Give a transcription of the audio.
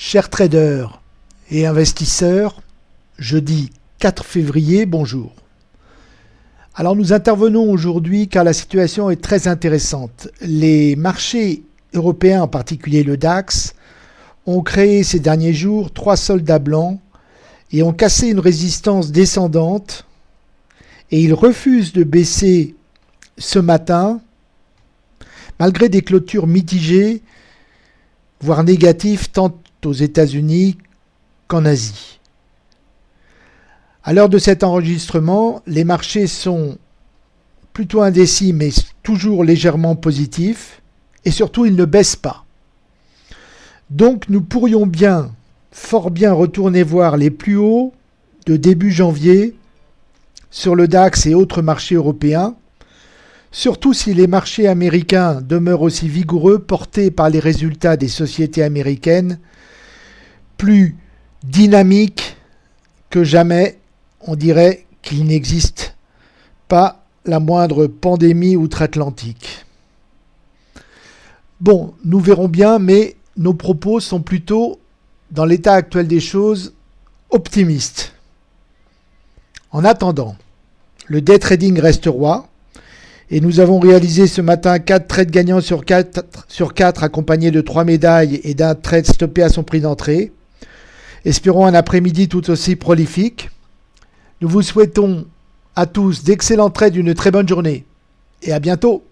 Chers traders et investisseurs, jeudi 4 février, bonjour. Alors nous intervenons aujourd'hui car la situation est très intéressante. Les marchés européens, en particulier le DAX, ont créé ces derniers jours trois soldats blancs et ont cassé une résistance descendante et ils refusent de baisser ce matin malgré des clôtures mitigées, voire négatives tant aux États-Unis qu'en Asie. À l'heure de cet enregistrement, les marchés sont plutôt indécis mais toujours légèrement positifs et surtout ils ne baissent pas. Donc nous pourrions bien, fort bien retourner voir les plus hauts de début janvier sur le DAX et autres marchés européens, surtout si les marchés américains demeurent aussi vigoureux portés par les résultats des sociétés américaines plus dynamique que jamais. On dirait qu'il n'existe pas la moindre pandémie outre-Atlantique. Bon, nous verrons bien, mais nos propos sont plutôt, dans l'état actuel des choses, optimistes. En attendant, le day trading reste roi, et nous avons réalisé ce matin 4 trades gagnants sur 4, sur 4 accompagnés de 3 médailles et d'un trade stoppé à son prix d'entrée. Espérons un après-midi tout aussi prolifique. Nous vous souhaitons à tous d'excellents traits d'une très bonne journée et à bientôt